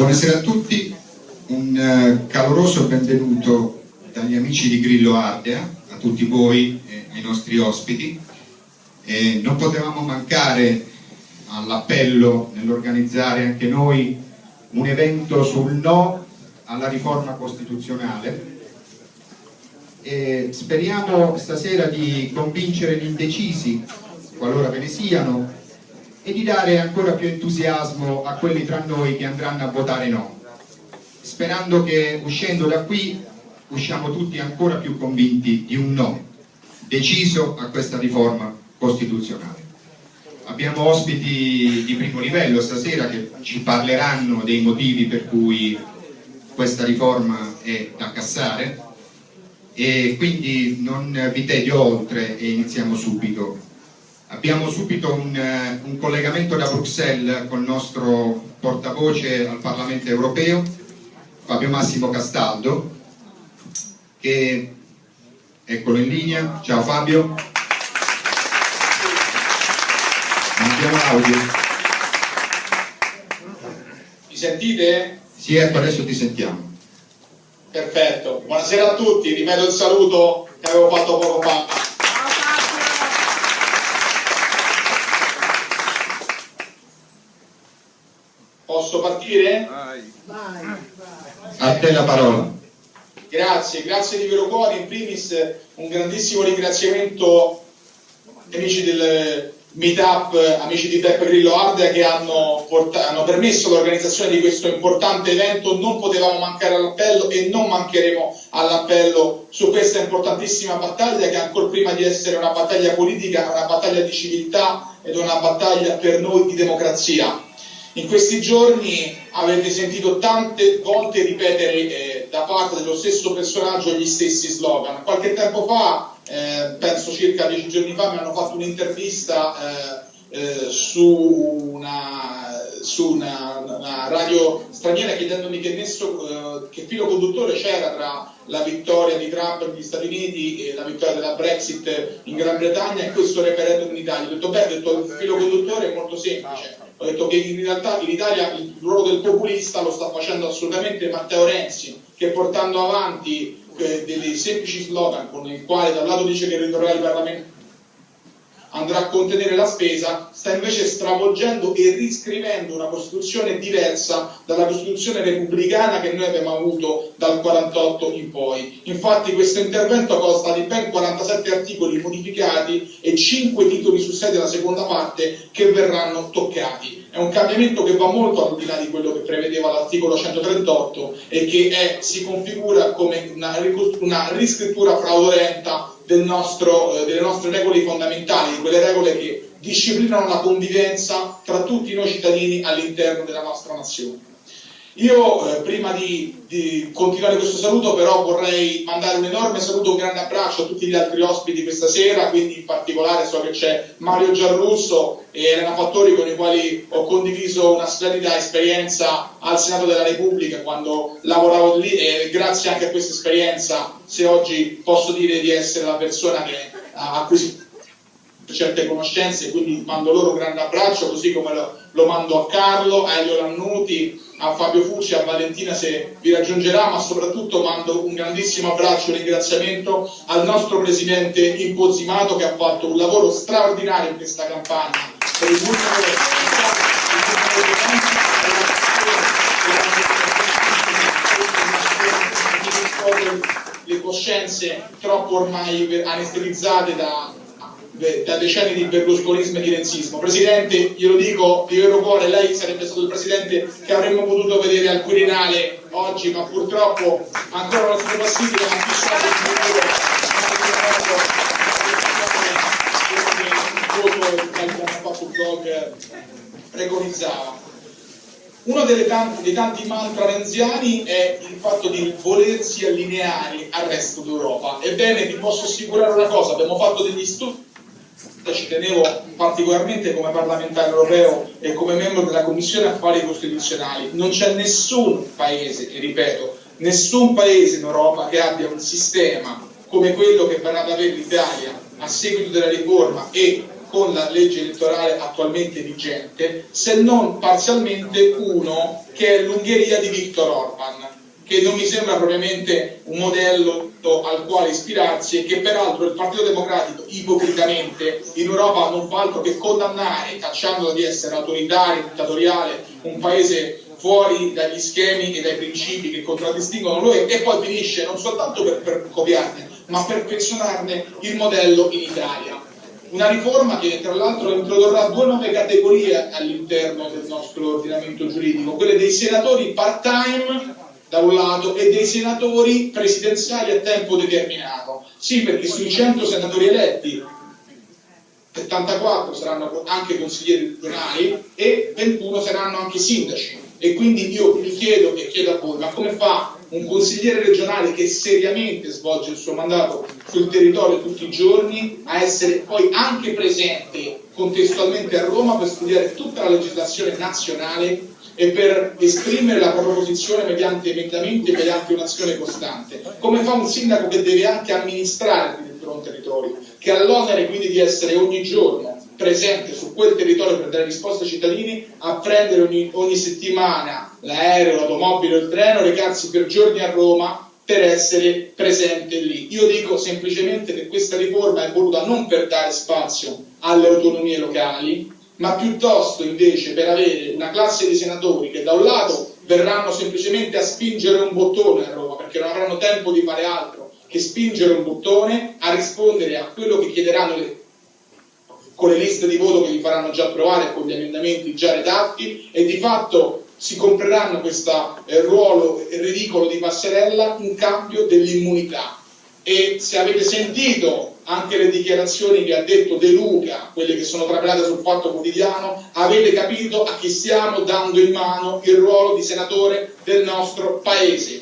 Buonasera a tutti, un eh, caloroso benvenuto dagli amici di Grillo Ardea, a tutti voi e ai nostri ospiti. E non potevamo mancare all'appello nell'organizzare anche noi un evento sul no alla riforma costituzionale e speriamo stasera di convincere gli indecisi, qualora ve ne siano, e di dare ancora più entusiasmo a quelli tra noi che andranno a votare no, sperando che uscendo da qui usciamo tutti ancora più convinti di un no, deciso a questa riforma costituzionale. Abbiamo ospiti di primo livello stasera che ci parleranno dei motivi per cui questa riforma è da cassare. E quindi non vi tedio oltre e iniziamo subito Abbiamo subito un, eh, un, collegamento da Bruxelles con il nostro portavoce al Parlamento europeo, Fabio Massimo Castaldo, che eccolo in linea. Ciao Fabio. Abbiamo l'audio. Mi sentite? Sì, ecco, adesso ti sentiamo. Perfetto. Buonasera a tutti, ripeto il saluto che avevo fatto poco fa. Posso partire? Vai. Vai. A te la parola. Grazie, grazie di vero cuore. In primis un grandissimo ringraziamento agli amici del Meetup, amici di Beppe Grillo Ardea che hanno, hanno permesso l'organizzazione di questo importante evento. Non potevamo mancare all'appello e non mancheremo all'appello su questa importantissima battaglia che ancora prima di essere una battaglia politica è una battaglia di civiltà ed una battaglia per noi di democrazia. In questi giorni avete sentito tante volte ripetere eh, da parte dello stesso personaggio gli stessi slogan. Qualche tempo fa, eh, penso circa dieci giorni fa, mi hanno fatto un'intervista eh, eh su, una, su una, una, radio straniera chiedendomi che, nesso, eh, che filo conduttore c'era tra la vittoria di Trump negli Stati Uniti e la vittoria della Brexit in Gran Bretagna e questo referendum in Italia. Ho detto, beh, detto, il filo conduttore è molto semplice ho detto che in realtà in Italia il ruolo del populista lo sta facendo assolutamente Matteo Renzi, che portando avanti eh, dei semplici slogan con il quale da un lato dice che il ritornare parlamentare andrà a contenere la spesa, sta invece stravolgendo e riscrivendo una Costituzione diversa dalla Costituzione repubblicana che noi abbiamo avuto dal 48 in poi. Infatti questo intervento consta di ben 47 articoli modificati e 5 titoli su 6 della seconda parte che verranno toccati. È un cambiamento che va molto al di là di quello che prevedeva l'articolo 138 e che è, si configura come una, una riscrittura fraudolenta del nostro, eh, delle nostre regole fondamentali, di quelle regole che disciplinano la convivenza tra tutti noi cittadini all'interno della nostra nazione. Io eh, prima di, di, continuare questo saluto però vorrei mandare un enorme saluto, un grande abbraccio a tutti gli altri ospiti questa sera, quindi in particolare so che c'è Mario Giarrusso e Elena Fattori con i quali ho condiviso una splendida esperienza al Senato della Repubblica quando lavoravo lì e grazie anche a questa esperienza se oggi posso dire di essere la persona che ha acquisito certe conoscenze, quindi mando loro un grande abbraccio, così come lo, lo mando a Carlo, a Elio Lannuti, a Fabio Fucci, a Valentina se vi raggiungerà, ma soprattutto mando un grandissimo abbraccio e ringraziamento al nostro presidente Impozimato che ha fatto un lavoro straordinario in questa campagna per il numero le coscienze troppo ormai anestetizzate da, da decenni di berlusconismo e di renzismo. Presidente, glielo dico di vero cuore, lei sarebbe stato il presidente che avremmo potuto vedere al Quirinale oggi, ma purtroppo ancora non sono possibile, ma chissà che il voto fatto il blog preconizzava. Uno tanti, dei tanti mantra renziani è il fatto di volersi allineare al resto d'Europa. Ebbene, vi posso assicurare una cosa, abbiamo fatto degli studi ci tenevo particolarmente come parlamentare europeo e come membro della Commissione Affari Costituzionali, non c'è nessun paese, e ripeto, nessun paese in Europa che abbia un sistema come quello che verrà ad avere l'Italia a seguito della riforma e con la legge elettorale attualmente vigente, se non parzialmente uno che è l'Ungheria di Viktor Orban, che non mi sembra propriamente un modello al quale ispirarsi e che peraltro il Partito Democratico ipocritamente in Europa non fa altro che condannare, cacciandolo di essere autoritario, dittatoriale, un paese fuori dagli schemi e dai principi che contraddistinguono lui e poi finisce non soltanto per, per copiarne, ma per pensionarne il modello in Italia. Una riforma che tra l'altro introdurrà due nuove categorie all'interno del nostro ordinamento giuridico, quelle dei senatori part-time da un lato e dei senatori presidenziali a tempo determinato. Sì, perché sui 100 senatori eletti 74 saranno anche consiglieri regionali e 21 saranno anche sindaci e quindi io mi chiedo e chiedo a voi, ma come fa un consigliere regionale che seriamente svolge il suo mandato sul territorio tutti i giorni a essere poi anche presente contestualmente a Roma per studiare tutta la legislazione nazionale e per esprimere la propria posizione mediante emendamenti e mediante un'azione costante? Come fa un sindaco che deve anche amministrare un territorio, che ha l'onere quindi di essere ogni giorno presente su quel territorio per dare risposte ai cittadini, a prendere ogni, ogni settimana l'aereo, l'automobile il treno, recarsi per giorni a Roma per essere presente lì. Io dico semplicemente che questa riforma è voluta non per dare spazio alle autonomie locali, ma piuttosto invece per avere una classe di senatori che da un lato verranno semplicemente a spingere un bottone a Roma perché non avranno tempo di fare altro che spingere un bottone a rispondere a quello che chiederanno le, con le liste di voto che gli faranno già approvare con gli emendamenti già redatti e di fatto si compreranno questo eh, ruolo ridicolo di passerella in cambio dell'immunità. E se avete sentito anche le dichiarazioni che ha detto De Luca, quelle che sono trapelate sul fatto quotidiano, avete capito a chi stiamo dando in mano il ruolo di senatore del nostro Paese,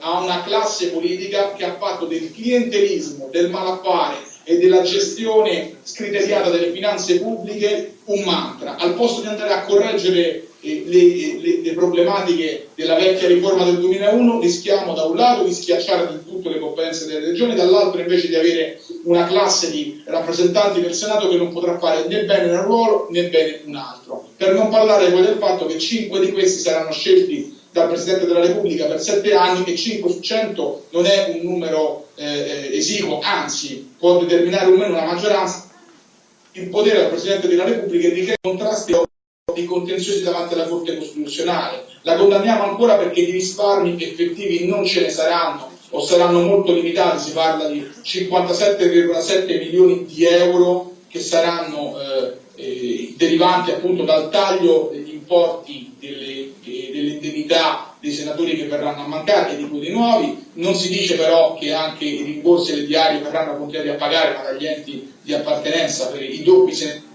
a una classe politica che ha fatto del clientelismo, del malaffare e della gestione scriteriata delle finanze pubbliche un mantra, al posto di andare a correggere le, le, le, problematiche della vecchia riforma del 2001 rischiamo da un lato di schiacciare del tutto le competenze delle regioni, dall'altro invece di avere una classe di rappresentanti del Senato che non potrà fare né bene un ruolo né bene un altro. Per non parlare poi del fatto che cinque di questi saranno scelti dal Presidente della Repubblica per sette anni e 5 su 100 non è un numero eh, esiguo, anzi può determinare o meno una maggioranza, il potere del Presidente della Repubblica di creare contrasti di contenziosi davanti alla Corte Costituzionale. La condanniamo ancora perché di risparmi effettivi non ce ne saranno o saranno molto limitati, si parla di 57,7 milioni di euro che saranno eh, eh, derivanti appunto dal taglio degli importi delle, eh, delle indennità dei senatori che verranno a mancare e di quelli nuovi. Non si dice però che anche i rimborsi e le diarie verranno continuati a pagare ma dagli enti di appartenenza per i doppi senatori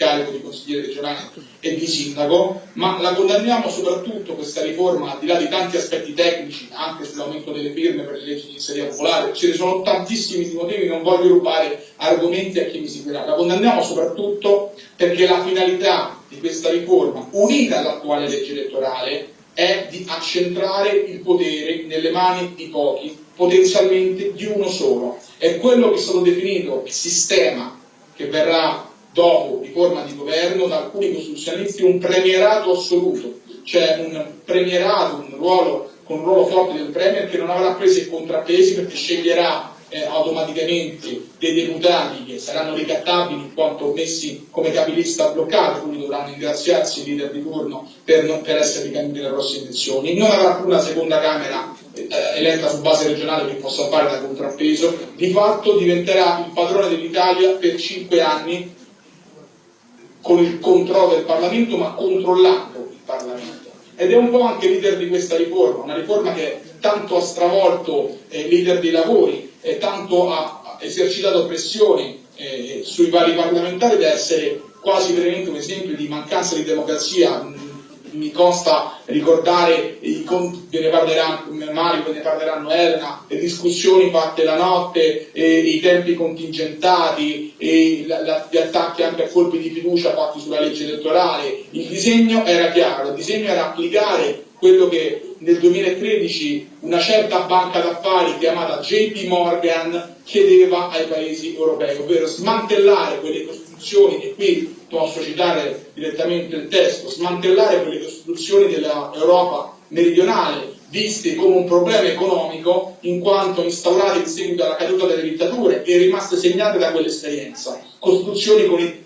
carico di consigliere regionale e di sindaco, ma la condanniamo soprattutto questa riforma, al di là di tanti aspetti tecnici, anche sull'aumento delle firme per le leggi di iniziativa popolare, ce ne sono tantissimi motivi, non voglio rubare argomenti a chi mi seguirà, la condanniamo soprattutto perché la finalità di questa riforma, unita all'attuale legge elettorale, è di accentrare il potere nelle mani di pochi, potenzialmente di uno solo. È quello che è stato definito il sistema che verrà dopo di forma di governo da alcuni costituzionalisti un premierato assoluto, cioè un premierato, un ruolo, con un ruolo forte del premier che non avrà presi e contrappesi perché sceglierà eh, automaticamente dei deputati che saranno ricattabili in quanto messi come capilista bloccati, quindi dovranno ringraziarsi il leader di turno per, non, per essere ricandidati alle prossime elezioni. Non avrà più una seconda Camera eh, eletta su base regionale che possa fare da contrappeso, di fatto diventerà il padrone dell'Italia per cinque anni con il controllo del Parlamento, ma controllando il Parlamento. Ed è un po' anche leader di questa riforma, una riforma che tanto ha stravolto eh, leader dei lavori, e tanto ha esercitato pressioni eh, sui vari parlamentari da essere quasi veramente un esempio di mancanza di democrazia mi consta ricordare i conti, ne parleranno Mario, ne parleranno Elena, le discussioni fatte la notte, i tempi contingentati, la, la, gli attacchi anche a colpi di fiducia fatti sulla legge elettorale. Il disegno era chiaro, il disegno era applicare quello che nel 2013 una certa banca d'affari chiamata JP Morgan chiedeva ai paesi europei, ovvero smantellare quelle costituzioni, e qui posso citare direttamente il testo, smantellare quelle costituzioni dell'Europa meridionale viste come un problema economico in quanto instaurate in seguito alla caduta delle dittature e rimaste segnate da quell'esperienza. Costituzioni con i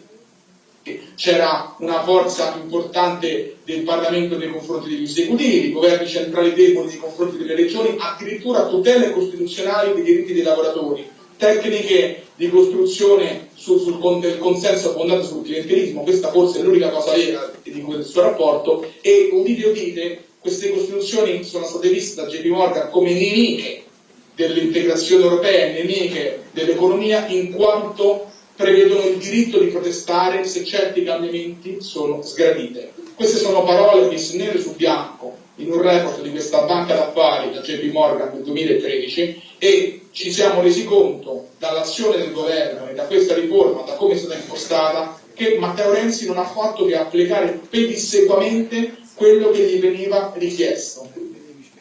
c'era una forza importante del Parlamento nei confronti degli esecutivi, governi centrali deboli nei confronti delle regioni, addirittura tutele costituzionali dei diritti dei lavoratori, tecniche di costruzione sul, sul consenso fondate sul clientelismo, questa forse è l'unica cosa vera di questo rapporto, e udite udite, queste costituzioni sono state viste da JP Morgan come nemiche dell'integrazione europea nemiche dell'economia in quanto prevedono il diritto di protestare se certi cambiamenti sono sgradite. Queste sono parole messe nere su bianco in un report di questa banca d'affari da JP Morgan nel 2013 e ci siamo resi conto dall'azione del governo e da questa riforma, da come è stata impostata, che Matteo Renzi non ha fatto che applicare pedissequamente quello che gli veniva richiesto.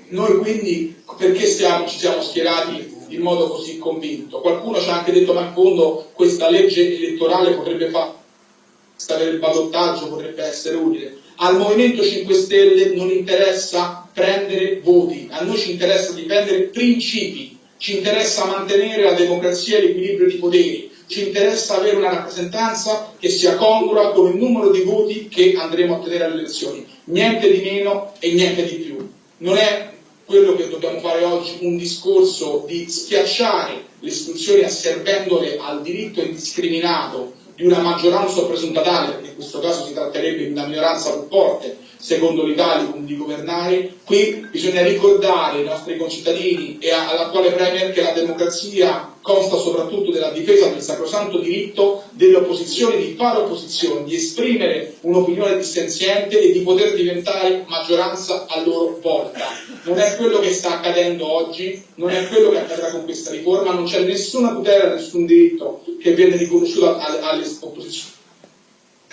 Noi quindi perché stiamo, ci siamo schierati in modo così convinto. Qualcuno ci ha anche detto ma in fondo questa legge elettorale potrebbe fare il ballottaggio potrebbe essere utile. Al Movimento 5 Stelle non interessa prendere voti, a noi ci interessa difendere principi, ci interessa mantenere la democrazia e l'equilibrio di poteri, ci interessa avere una rappresentanza che sia congrua con il numero di voti che andremo a ottenere alle elezioni, niente di meno e niente di più. Non è quello che dobbiamo fare oggi un discorso di schiacciare le istituzioni asservendole al diritto indiscriminato di una maggioranza presuntatale, perché in questo caso si tratterebbe di una minoranza più forte, secondo l'Italicum, di governare, qui bisogna ricordare ai nostri concittadini e all'attuale Premier che la democrazia consta soprattutto della difesa del sacrosanto diritto delle opposizioni di fare opposizione, di esprimere un'opinione dissenziente e di poter diventare maggioranza a loro volta. Non è quello che sta accadendo oggi, non è quello che accadrà con questa riforma, non c'è nessuna tutela, nessun diritto che viene riconosciuto alle opposizioni.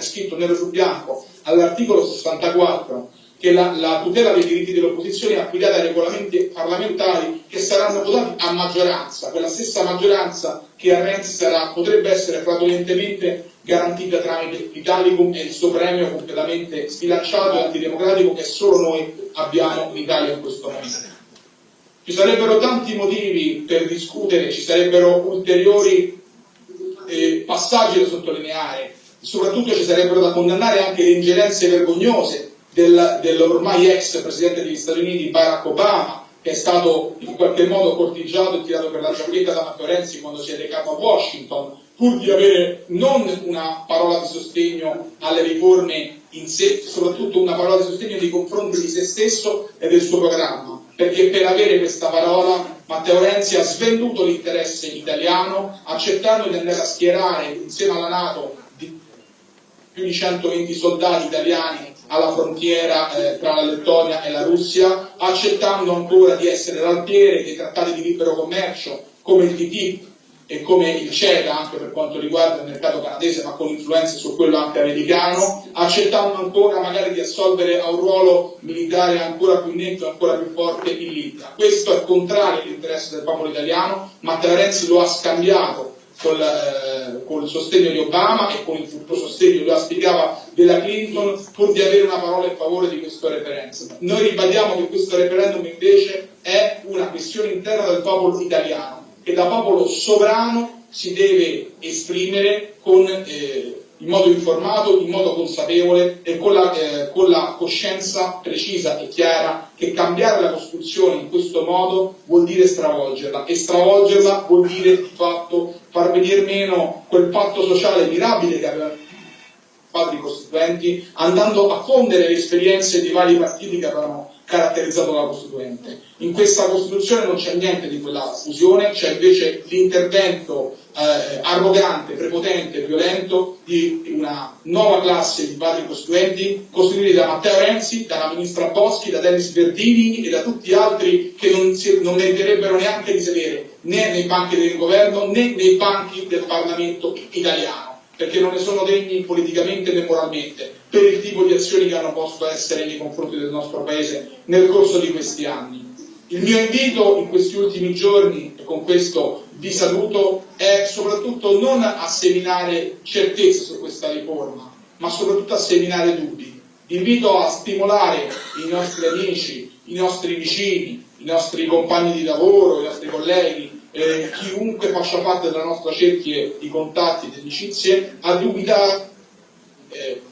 Scritto nero su bianco all'articolo 64 che la, la, tutela dei diritti delle opposizioni è affidata ai regolamenti parlamentari che saranno votati a maggioranza, quella stessa maggioranza che a Renzi sarà, potrebbe essere fraudolentemente garantita tramite l'Italicum e il suo premio completamente sbilanciato e antidemocratico che solo noi abbiamo in Italia in questo momento. Ci sarebbero tanti motivi per discutere, ci sarebbero ulteriori eh, passaggi da sottolineare, soprattutto ci sarebbero da condannare anche le ingerenze vergognose del, dell'ormai ex presidente degli Stati Uniti Barack Obama, che è stato in qualche modo cortigiato e tirato per la giacchetta da Matteo Renzi quando si è recato a Washington, pur di avere non una parola di sostegno alle riforme in sé, soprattutto una parola di sostegno nei confronti di se stesso e del suo programma, perché per avere questa parola Matteo Renzi ha svenduto l'interesse italiano, accettando di andare a schierare insieme alla Nato più di 120 soldati italiani alla frontiera eh, tra la Lettonia e la Russia, accettando ancora di essere l'altiere dei trattati di libero commercio come il TTIP e come il CETA anche per quanto riguarda il mercato canadese ma con influenze su quello anche americano, accettando ancora magari di assolvere a un ruolo militare ancora più netto e ancora più forte in Libia. Questo è contrario all'interesse del popolo italiano, Matteo Renzi lo ha scambiato col, eh, col, sostegno di Obama e con il futuro sostegno, lo spiegava, della Clinton, pur di avere una parola in favore di questo referendum. Noi ribadiamo che questo referendum invece è una questione interna del popolo italiano, che da popolo sovrano si deve esprimere con eh, in modo informato, in modo consapevole e con la, eh, con la, coscienza precisa e chiara che cambiare la Costituzione in questo modo vuol dire stravolgerla e stravolgerla vuol dire di fatto far venire meno quel patto sociale mirabile che avevano i padri costituenti andando a fondere le esperienze di vari partiti che avevano caratterizzato la Costituente. In questa Costituzione non c'è niente di quella fusione, c'è invece l'intervento eh, arrogante, prepotente, violento di una nuova classe di padri costituenti costituiti da Matteo Renzi, dalla ministra Boschi, da Dennis Verdini e da tutti gli altri che non, si, non meriterebbero neanche di sedere né nei banchi del governo né nei banchi del Parlamento italiano perché non ne sono degni politicamente né moralmente per il tipo di azioni che hanno posto essere nei confronti del nostro Paese nel corso di questi anni. Il mio invito in questi ultimi giorni, e con questo vi saluto è soprattutto non a seminare certezze su questa riforma, ma soprattutto a seminare dubbi. Invito a stimolare i nostri amici, i nostri vicini, i nostri compagni di lavoro, i nostri colleghi, eh, chiunque faccia parte della nostra cerchia di contatti di amicizie, a dubitare eh,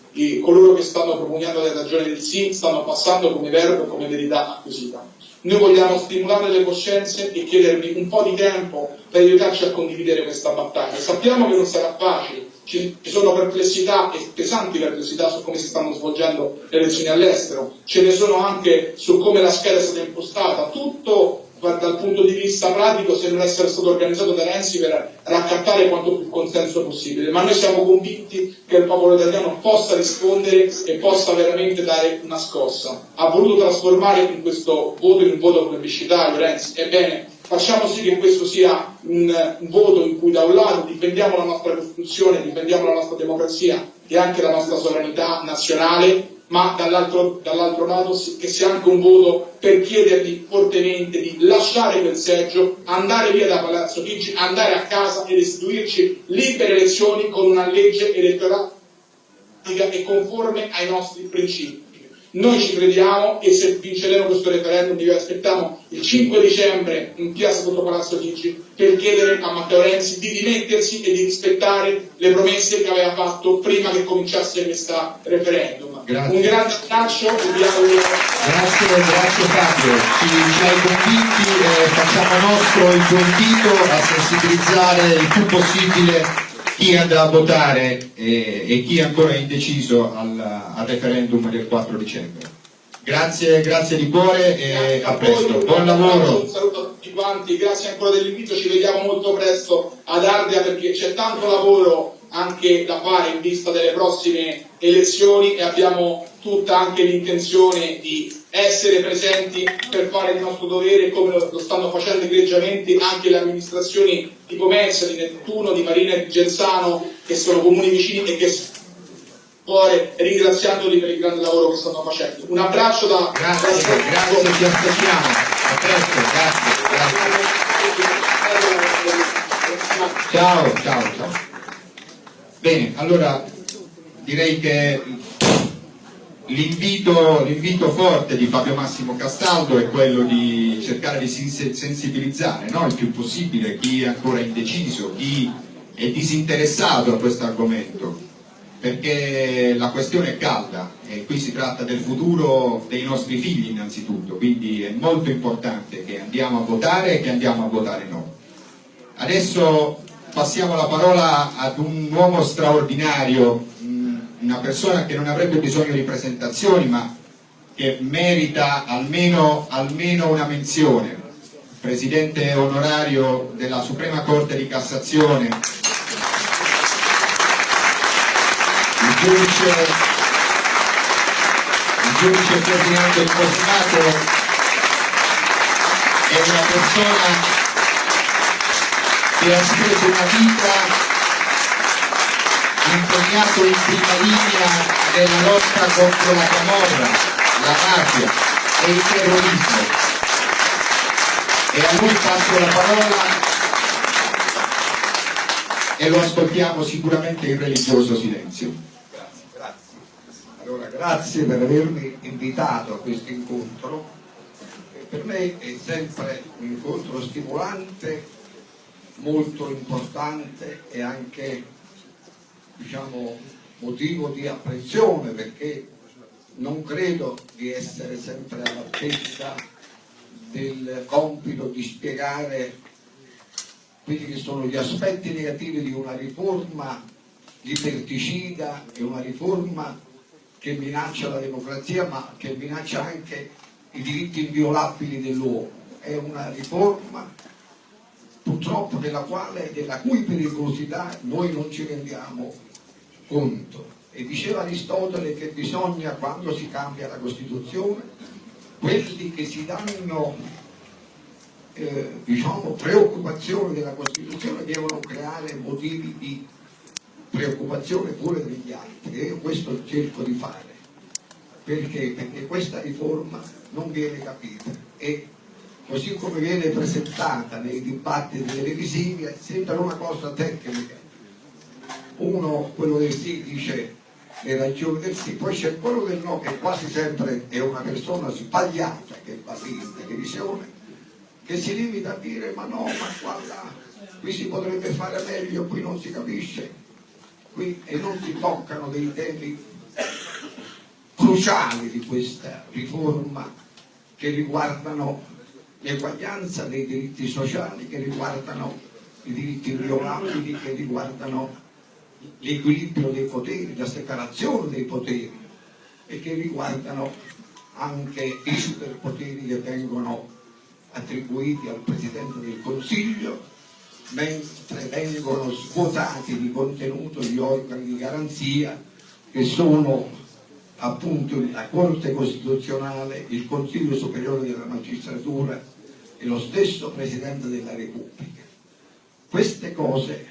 coloro che stanno propugnando le ragioni del sì stanno passando come verbo come verità acquisita. Noi vogliamo stimolare le coscienze e chiedervi un po' di tempo per aiutarci a condividere questa battaglia. Sappiamo che non sarà facile, ci sono perplessità e pesanti perplessità su come si stanno svolgendo le elezioni all'estero, ce ne sono anche su come la scheda è stata impostata, tutto dal punto di vista pratico sembra essere stato organizzato da Renzi per raccattare quanto più consenso possibile, ma noi siamo convinti che il popolo italiano possa rispondere e possa veramente dare una scossa. Ha voluto trasformare in questo voto in un voto plebiscitario Renzi, ebbene facciamo sì che questo sia un, un voto in cui da un lato difendiamo la nostra Costituzione, difendiamo la nostra democrazia e anche la nostra sovranità nazionale ma dall'altro, dall'altro lato che sia anche un voto per chiedergli fortemente di lasciare quel seggio, andare via da Palazzo Chigi, andare a casa e restituirci libere elezioni con una legge elettorale e conforme ai nostri principi. Noi ci crediamo e se vinceremo questo referendum vi aspettiamo il 5 dicembre in piazza sotto Palazzo Chigi per chiedere a Matteo Renzi di dimettersi e di rispettare le promesse che aveva fatto prima che cominciasse questo referendum. Grazie. Un grande abbraccio e vi auguro. Grazie, grazie Fabio, ci, ci hai convinti, eh, facciamo nostro il tuo invito a sensibilizzare il più possibile chi andrà a votare e, e chi è ancora indeciso al, al, referendum del 4 dicembre. Grazie, grazie di cuore e a presto. Buon lavoro. Un saluto a tutti quanti, grazie ancora dell'invito, ci vediamo molto presto ad Ardea perché c'è tanto lavoro anche da fare in vista delle prossime elezioni e abbiamo tutta anche l'intenzione di essere presenti per fare il nostro dovere come lo stanno facendo egregiamente anche le amministrazioni di Pomezia, di Nettuno, di Marina e di Genzano che sono comuni vicini e che cuore ringraziandoli per il grande lavoro che stanno facendo. Un abbraccio da Grazie, da grazie, ti aspettiamo. A presto, grazie, grazie. Ciao, ciao, ciao. Bene, allora direi che L'invito, forte di Fabio Massimo Castaldo è quello di cercare di sensibilizzare no? il più possibile chi è ancora indeciso, chi è disinteressato a questo argomento, perché la questione è calda e qui si tratta del futuro dei nostri figli innanzitutto, quindi è molto importante che andiamo a votare e che andiamo a votare no. Adesso passiamo la parola ad un uomo straordinario una persona che non avrebbe bisogno di presentazioni ma che merita almeno, almeno una menzione, Presidente onorario della Suprema Corte di Cassazione, il giudice, il giudice Ferdinando Impostato è una persona che ha speso una vita impegnato in prima linea nella lotta contro la camorra, la mafia e il terrorismo. E a lui passo la parola e lo ascoltiamo sicuramente in religioso silenzio. Grazie, grazie. Allora, grazie per avermi invitato a questo incontro. Per me è sempre un incontro stimolante, molto importante e anche diciamo, motivo di apprensione perché non credo di essere sempre all'altezza del compito di spiegare quelli che sono gli aspetti negativi di una riforma liberticida e una riforma che minaccia la democrazia ma che minaccia anche i diritti inviolabili dell'uomo. È una riforma purtroppo della, quale, della cui pericolosità noi non ci rendiamo conto. E diceva Aristotele che bisogna, quando si cambia la Costituzione, quelli che si danno eh, diciamo, preoccupazione della Costituzione devono creare motivi di preoccupazione pure degli altri. E io questo cerco di fare. Perché? Perché questa riforma non viene capita e così come viene presentata nei dibattiti televisivi, sembra una cosa tecnica. Uno, quello del sì, dice le ragioni del sì, poi c'è quello del no che quasi sempre è una persona sbagliata che fa in televisione, che si limita a dire ma no, ma guarda, qui si potrebbe fare meglio, qui non si capisce, qui e non si toccano dei temi cruciali di questa riforma che riguardano l'eguaglianza dei diritti sociali, che riguardano i diritti inviolabili, che riguardano l'equilibrio dei poteri, la separazione dei poteri e che riguardano anche i superpoteri che vengono attribuiti al Presidente del Consiglio, mentre vengono svuotati di contenuto gli organi di garanzia che sono appunto la Corte Costituzionale, il Consiglio Superiore della Magistratura e lo stesso Presidente della Repubblica. Queste cose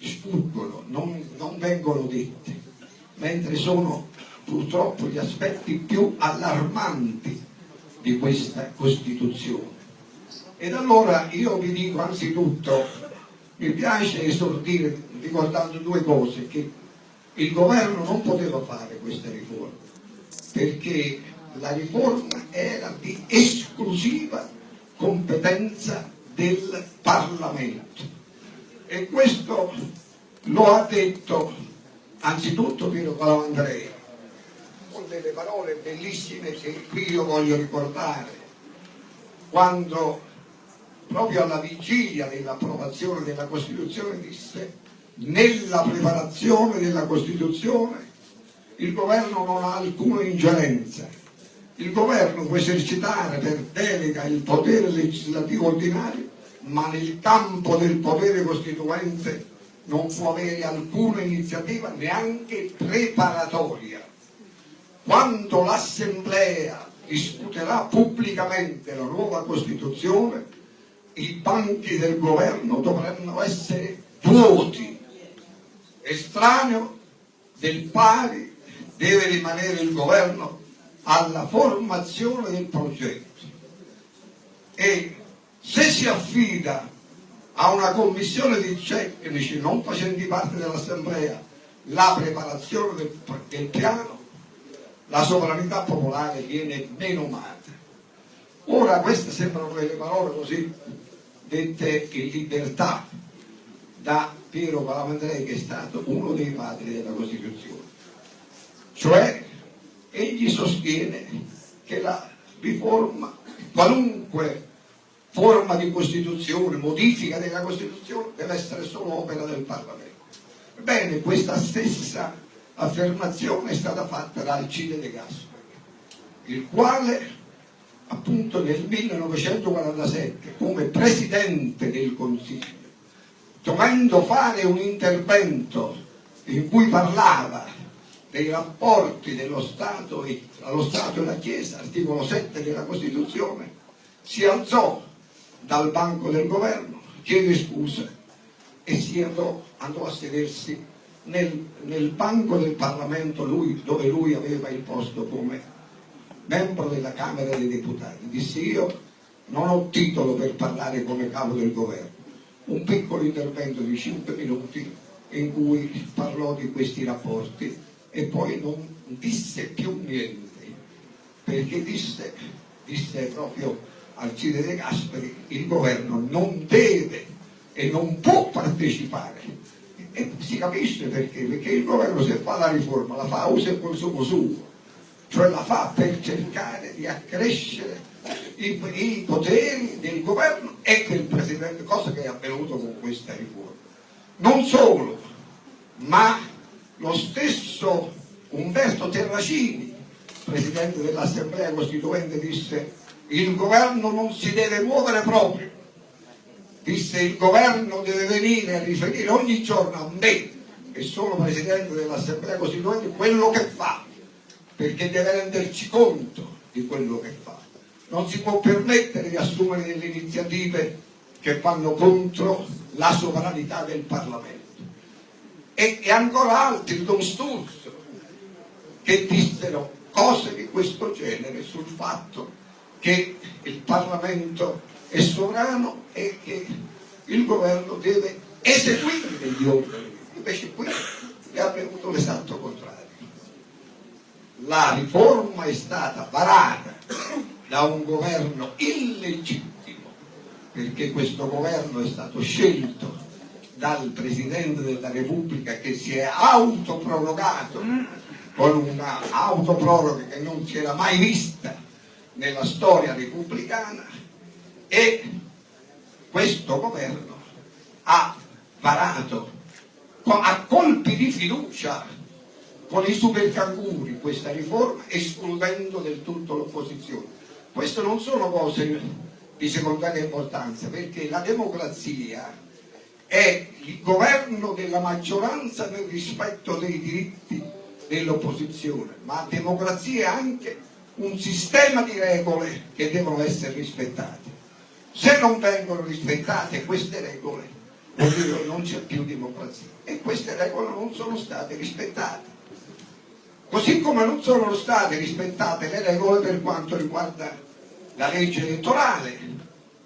sfuggono, non, non vengono dette, mentre sono purtroppo gli aspetti più allarmanti di questa Costituzione. Ed allora io vi dico anzitutto, mi piace esordire ricordando due cose, che il governo non poteva fare questa riforma, perché la riforma era di esclusiva competenza del Parlamento. E questo lo ha detto anzitutto Piero Calandrea con delle parole bellissime che qui io voglio ricordare. Quando proprio alla vigilia dell'approvazione della Costituzione disse nella preparazione della Costituzione il governo non ha alcuna ingerenza il governo può esercitare per delega il potere legislativo ordinario ma nel campo del potere costituente non può avere alcuna iniziativa neanche preparatoria. Quando l'Assemblea discuterà pubblicamente la nuova Costituzione, i banchi del governo dovranno essere vuoti. Estraneo del pari deve rimanere il governo alla formazione del progetto e se si affida a una commissione di tecnici non facenti parte dell'assemblea la preparazione del, del piano, la sovranità popolare viene menomata. Ora queste sembrano delle parole così dette in libertà da Piero Palamandrei che è stato uno dei padri della Costituzione. Cioè egli sostiene che la riforma, qualunque forma di Costituzione, modifica della Costituzione, deve essere solo opera del Parlamento. Ebbene, questa stessa affermazione è stata fatta da Alcide De Gasperi, il quale appunto nel 1947 come Presidente del Consiglio, dovendo fare un intervento in cui parlava dei rapporti dello Stato e, allo Stato e alla Chiesa, articolo 7 della Costituzione, si alzò dal banco del governo, chiede scusa e si andò, andò a sedersi nel, nel, banco del Parlamento lui, dove lui aveva il posto come membro della Camera dei Deputati. Disse io non ho titolo per parlare come capo del governo. Un piccolo intervento di 5 minuti in cui parlò di questi rapporti e poi non disse più niente, perché disse, disse proprio Alcide De Gasperi, il governo non deve e non può partecipare. E si capisce perché, perché il governo se fa la riforma la fa a uso e consumo suo, cioè la fa per cercare di accrescere i, i poteri del governo e del Presidente, cosa che è avvenuto con questa riforma. Non solo, ma lo stesso Umberto Terracini, Presidente dell'Assemblea Costituente, disse il governo non si deve muovere proprio. Disse il governo deve venire a riferire ogni giorno a me, che sono presidente dell'Assemblea Costituente, quello che fa, perché deve renderci conto di quello che fa. Non si può permettere di assumere delle iniziative che vanno contro la sovranità del Parlamento. E, e ancora altri, Don Sturzo, che dissero cose di questo genere sul fatto che il Parlamento è sovrano e che il governo deve eseguire gli ordini. Invece qui è avvenuto l'esatto contrario. La riforma è stata varata da un governo illegittimo, perché questo governo è stato scelto dal Presidente della Repubblica che si è autoprorogato con una autoproroga che non si era mai vista nella storia repubblicana e questo governo ha varato a colpi di fiducia con i supercanguri questa riforma escludendo del tutto l'opposizione. Queste non sono cose di secondaria importanza perché la democrazia è il governo della maggioranza nel rispetto dei diritti dell'opposizione, ma democrazia è anche un sistema di regole che devono essere rispettate. Se non vengono rispettate queste regole, vuol dire non c'è più democrazia e queste regole non sono state rispettate. Così come non sono state rispettate le regole per quanto riguarda la legge elettorale,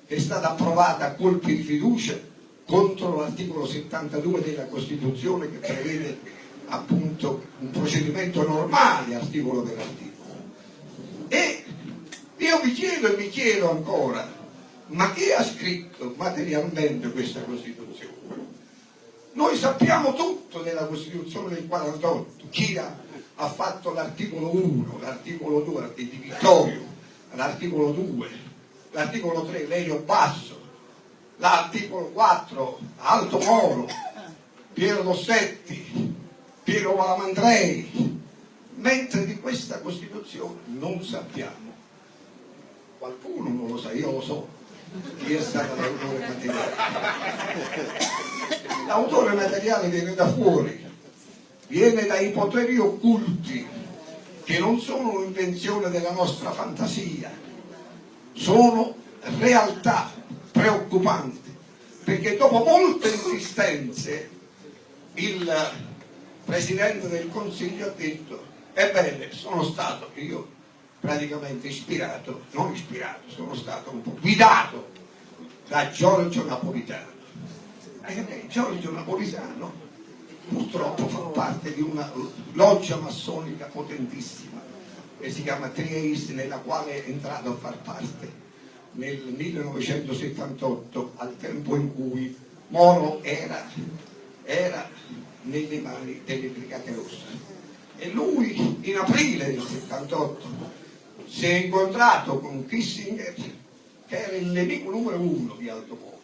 che è stata approvata a colpi di fiducia contro l'articolo 72 della Costituzione che prevede appunto un procedimento normale articolo per articolo. E io vi chiedo e vi chiedo ancora, ma chi ha scritto materialmente questa Costituzione? Noi sappiamo tutto della Costituzione del 48, chi ha ha fatto l'articolo 1, l'articolo 2 di Vittorio, l'articolo 2, l'articolo 3 Lelio Basso, l'articolo 4 Alto Moro, Piero Dossetti, Piero Malamandrei, mentre di questa Costituzione non sappiamo. Qualcuno non lo sa, io lo so, chi è stato l'autore materiale. L'autore materiale viene da fuori, viene dai poteri occulti che non sono un'invenzione della nostra fantasia, sono realtà preoccupanti, perché dopo molte insistenze il Presidente del Consiglio ha detto ebbene sono stato io praticamente ispirato, non ispirato, sono stato un po' guidato da Giorgio Napolitano. E Giorgio Napolitano purtroppo fa parte di una loggia massonica potentissima che si chiama Trieste nella quale è entrato a far parte nel 1978 al tempo in cui Moro era, era nelle mani delle Brigate Rosse e lui in aprile del 78 si è incontrato con Kissinger che era il nemico numero uno di Aldo Moro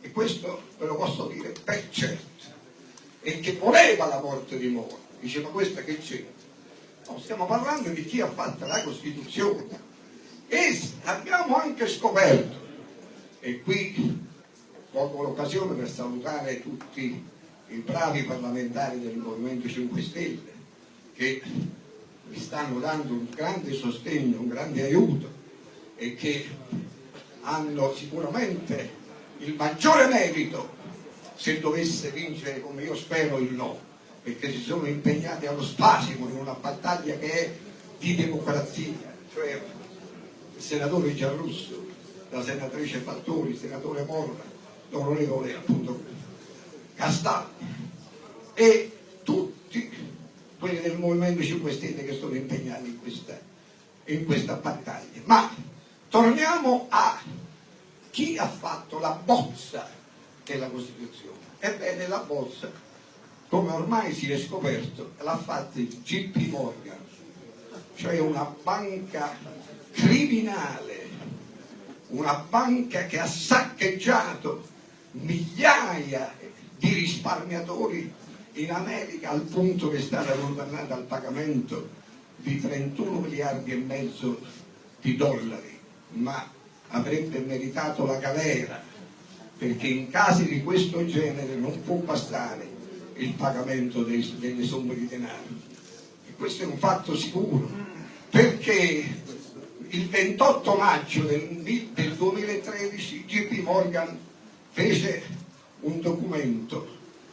e questo ve lo posso dire per certo e che voleva la morte di Moro. Dice, ma questa che c'è? No, stiamo parlando di chi ha fatto la Costituzione. E abbiamo anche scoperto, e qui colgo l'occasione per salutare tutti i bravi parlamentari del Movimento 5 Stelle, che mi stanno dando un grande sostegno, un grande aiuto e che hanno sicuramente il maggiore merito se dovesse vincere come io spero il no, perché si sono impegnati allo spasimo in una battaglia che è di democrazia, cioè senatore Giarrusso, la senatrice Fattori, il senatore Morra, l'onorevole appunto Castaldi e tutti quelli del Movimento 5 Stelle che sono impegnati in questa, in questa battaglia. Ma torniamo a chi ha fatto la bozza della Costituzione. Ebbene la bozza, come ormai si è scoperto, l'ha fatta il JP Morgan, cioè una banca criminale, una banca che ha saccheggiato migliaia di risparmiatori in America al punto che è stata condannata al pagamento di 31 miliardi e mezzo di dollari, ma avrebbe meritato la galera perché in casi di questo genere non può bastare il pagamento dei, delle somme di denaro. E questo è un fatto sicuro, perché il 28 maggio del, del 2013 JP Morgan fece un documento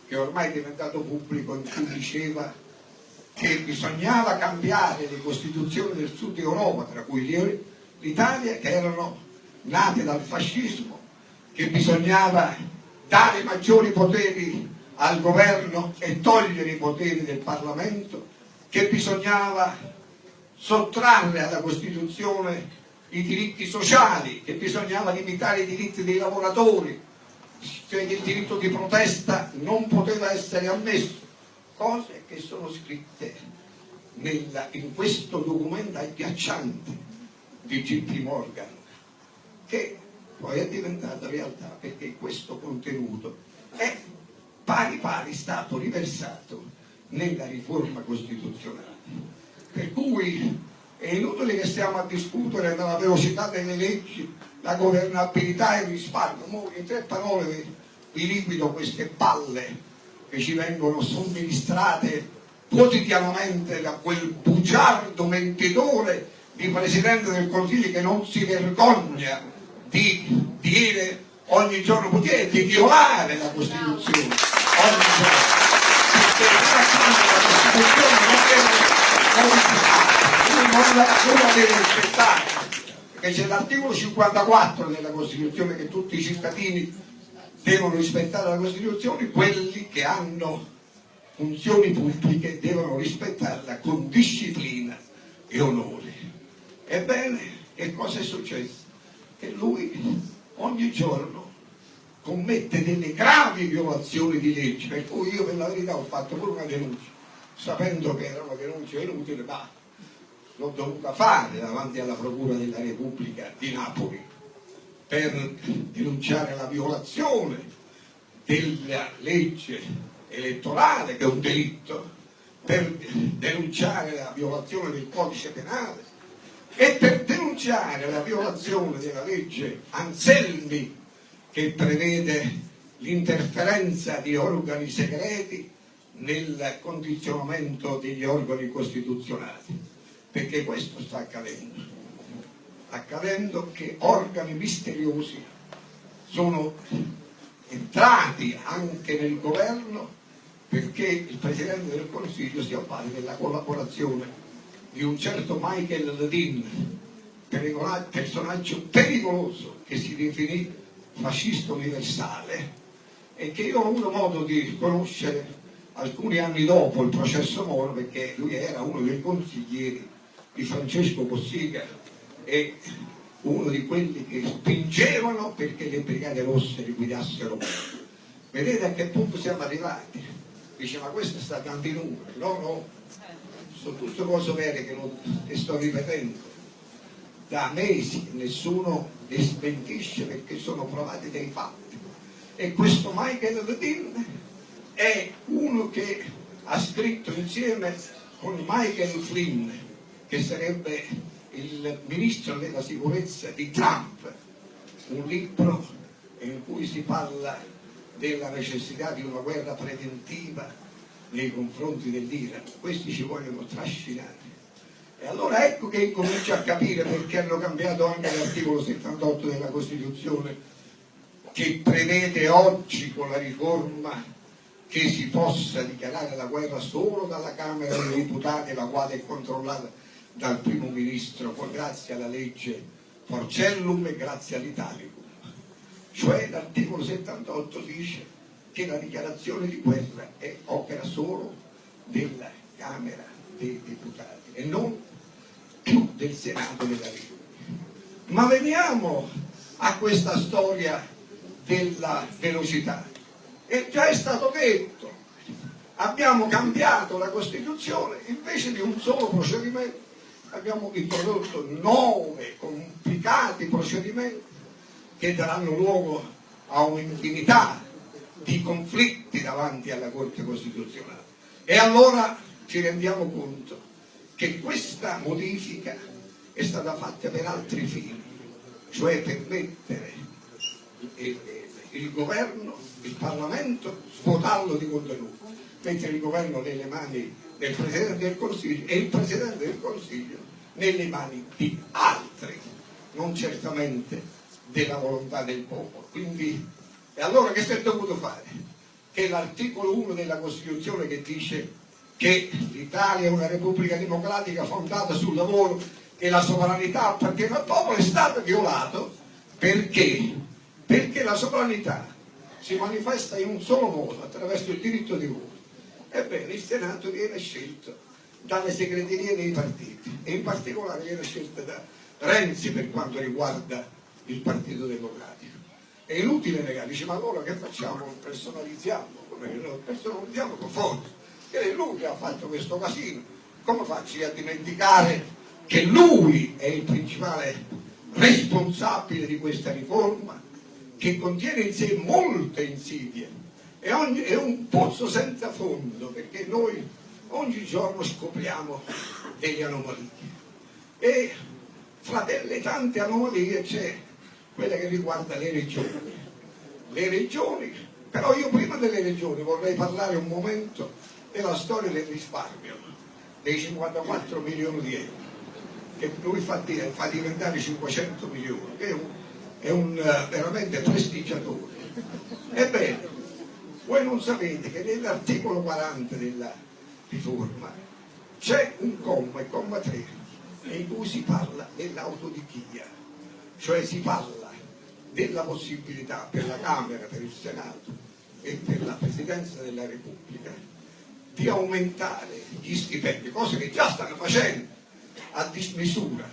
che ormai è diventato pubblico in cui diceva che bisognava cambiare le costituzioni del sud Europa, tra cui l'Italia, che erano nate dal fascismo, che bisognava dare maggiori poteri al governo e togliere i poteri del Parlamento, che bisognava sottrarre alla Costituzione i diritti sociali, che bisognava limitare i diritti dei lavoratori, cioè che il diritto di protesta non poteva essere ammesso, cose che sono scritte nella, in questo documento agghiacciante di G.P. Morgan, che poi è diventata realtà perché questo contenuto è pari pari stato riversato nella riforma costituzionale. Per cui è inutile che stiamo a discutere della velocità delle leggi, la governabilità e il risparmio. Mo in tre parole vi liquido queste palle che ci vengono somministrate quotidianamente da quel bugiardo mentitore di Presidente del Consiglio che non si vergogna di dire ogni giorno potete di violare la Costituzione ogni giorno perché la Costituzione non modificare non la, deve rispettare perché c'è l'articolo 54 della Costituzione che tutti i cittadini devono rispettare la Costituzione quelli che hanno funzioni pubbliche devono rispettarla con disciplina e onore ebbene che cosa è successo? che lui ogni giorno commette delle gravi violazioni di leggi, per cui io per la verità ho fatto pure una denuncia, sapendo che era una denuncia inutile, ma l'ho dovuta fare davanti alla Procura della Repubblica di Napoli per denunciare la violazione della legge elettorale, che è un delitto, per denunciare la violazione del codice penale e per denunciare la violazione della legge Anselmi che prevede l'interferenza di organi segreti nel condizionamento degli organi costituzionali, perché questo sta accadendo. Accadendo che organi misteriosi sono entrati anche nel governo perché il Presidente del Consiglio si avvale della collaborazione di un certo Michael Ledin, personaggio pericoloso che si definì fascista universale e che io ho avuto modo di conoscere alcuni anni dopo il processo Moro perché lui era uno dei consiglieri di Francesco Cossiga e uno di quelli che spingevano perché le brigate rosse liquidassero vedete a che punto siamo arrivati? Dice ma questo sta dando i numeri no no. Sono tutte cose vere che, non, che sto ripetendo. Da mesi nessuno li smentisce perché sono provati dei fatti. E questo Michael Levin è uno che ha scritto insieme con Michael Flynn, che sarebbe il ministro della sicurezza di Trump, un libro in cui si parla della necessità di una guerra preventiva nei confronti dell'Iran. Questi ci vogliono trascinare e allora ecco che incomincio a capire perché hanno cambiato anche l'articolo 78 della Costituzione che prevede oggi con la riforma che si possa dichiarare la guerra solo dalla Camera dei Deputati, la quale è controllata dal primo ministro, grazie alla legge Porcellum e grazie all'Italicum. Cioè l'articolo 78 dice che la dichiarazione di guerra è opera solo della Camera dei Deputati e non più del Senato della Repubblica. Ma veniamo a questa storia della velocità. E già è stato detto, abbiamo cambiato la Costituzione, invece di un solo procedimento abbiamo introdotto nove complicati procedimenti che daranno luogo a un'infinità di conflitti davanti alla Corte Costituzionale. E allora ci rendiamo conto che questa modifica è stata fatta per altri fini, cioè per mettere il, il governo, il Parlamento, svuotarlo di contenuto, mettere il governo nelle mani del Presidente del Consiglio e il Presidente del Consiglio nelle mani di altri, non certamente della volontà del popolo. Quindi, e allora che si è dovuto fare? Che l'articolo 1 della Costituzione che dice che l'Italia è una repubblica democratica fondata sul lavoro e la sovranità appartiene al popolo è stato violato Perché? Perché la sovranità si manifesta in un solo modo, attraverso il diritto di voto. Ebbene, il Senato viene scelto dalle segreterie dei partiti e in particolare viene scelto da Renzi per quanto riguarda il Partito Democratico. È inutile negare, dice ma allora che facciamo? Personalizziamo, come lo personalizziamo con forza, che è lui che ha fatto questo casino, come faccio a dimenticare che lui è il principale responsabile di questa riforma che contiene in sé molte insidie e ogni, è un pozzo senza fondo perché noi ogni giorno scopriamo delle anomalie e fra delle tante anomalie c'è quella che riguarda le regioni. Le regioni, però io prima delle regioni vorrei parlare un momento della storia del risparmio, dei 54 milioni di euro, che lui fa, fa diventare 500 milioni, che è un, è un uh, veramente prestigiatore. Ebbene, voi non sapete che nell'articolo 40 della riforma c'è un comma, il comma 3, in cui si parla dell'autodichia, cioè si parla della possibilità per la Camera, per il Senato e per la Presidenza della Repubblica di aumentare gli stipendi, cose che già stanno facendo a dismisura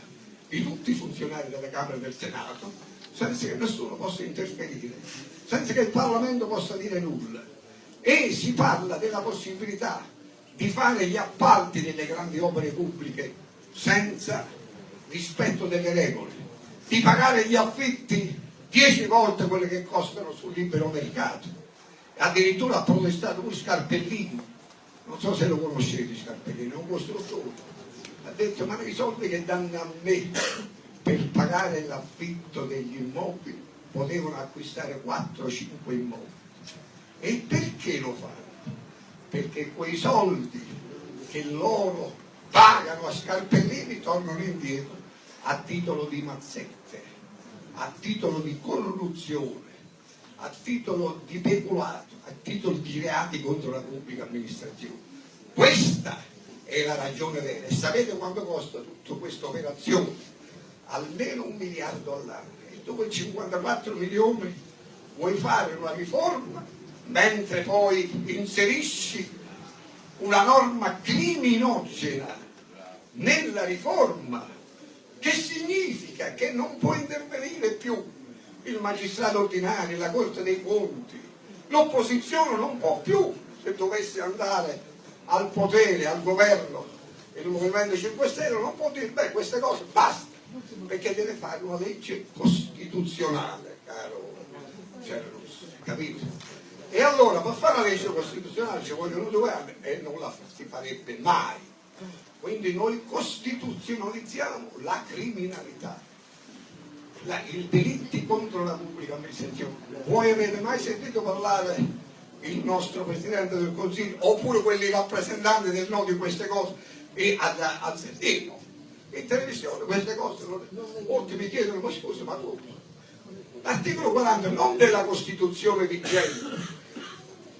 di tutti i funzionari della Camera e del Senato, senza che nessuno possa interferire, senza che il Parlamento possa dire nulla. E si parla della possibilità di fare gli appalti delle grandi opere pubbliche senza rispetto delle regole, di pagare gli affitti dieci volte quelli che costano sul libero mercato. Addirittura ha protestato pure Scarpellini, non so se lo conoscete Scarpellini, è un costruttore. Ha detto ma i soldi che danno a me per pagare l'affitto degli immobili potevano acquistare 4-5 immobili. E perché lo fanno? Perché quei soldi che loro pagano a Scarpellini tornano indietro a titolo di mazzette, a titolo di corruzione, a titolo di peculato, a titolo di reati contro la pubblica amministrazione. Questa è la ragione vera. E sapete quanto costa tutta questa operazione? Almeno un miliardo all'anno. E tu con 54 milioni vuoi fare una riforma mentre poi inserisci una norma criminogena nella riforma, che significa che non può intervenire più il magistrato ordinario, la Corte dei Conti, l'opposizione non può più, se dovesse andare al potere, al governo, il Movimento 5 Stelle non può dire, beh, queste cose basta, perché deve fare una legge costituzionale, caro Cerrusso, capito? E allora per fare una legge costituzionale ci vogliono due anni e non la si farebbe mai. Quindi noi costituzionalizziamo la criminalità, la, i delitti contro la pubblica amministrazione. Voi avete mai sentito parlare il nostro Presidente del Consiglio oppure quelli rappresentanti del no di queste cose e al, al sentirlo? In televisione queste cose, molti mi chiedono, ma scusa, ma come? L'articolo 40 non della Costituzione vigente,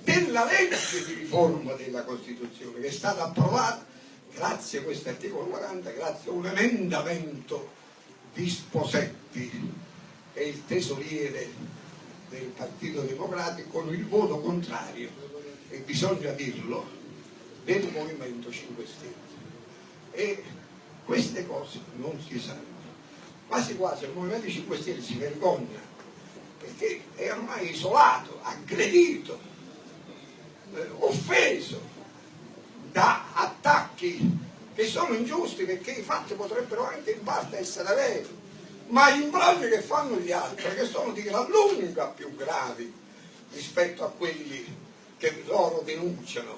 della legge di riforma della Costituzione che è stata approvata grazie a questo articolo 40, grazie a un emendamento di Sposetti è il tesoriere del Partito Democratico con il voto contrario e bisogna dirlo del Movimento 5 Stelle e queste cose non si sanno. Quasi quasi il Movimento 5 Stelle si vergogna perché è ormai isolato, aggredito eh, offeso da attacchi che sono ingiusti perché i fatti potrebbero anche in parte essere veri, ma gli imbrogli che fanno gli altri, che sono di gran lunga più gravi rispetto a quelli che loro denunciano,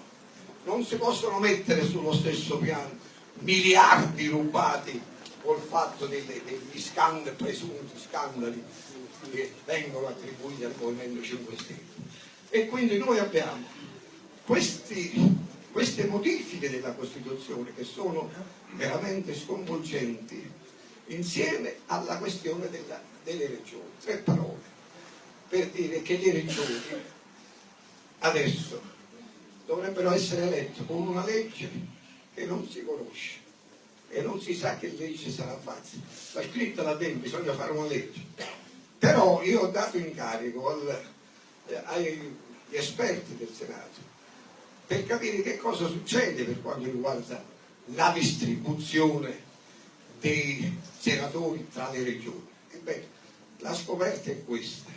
non si possono mettere sullo stesso piano miliardi rubati col fatto delle, degli scandali, presunti scandali che vengono attribuiti al Movimento 5 Stelle. E quindi noi abbiamo questi, queste modifiche della Costituzione che sono veramente sconvolgenti insieme alla questione della, delle regioni. Tre parole per dire che le regioni adesso dovrebbero essere elette con una legge che non si conosce e non si sa che legge sarà fatta. La scritta là dentro, bisogna fare una legge. però io ho dato incarico al, eh, agli esperti del Senato per capire che cosa succede per quanto riguarda la distribuzione dei senatori tra le regioni. Ebbene, la scoperta è questa,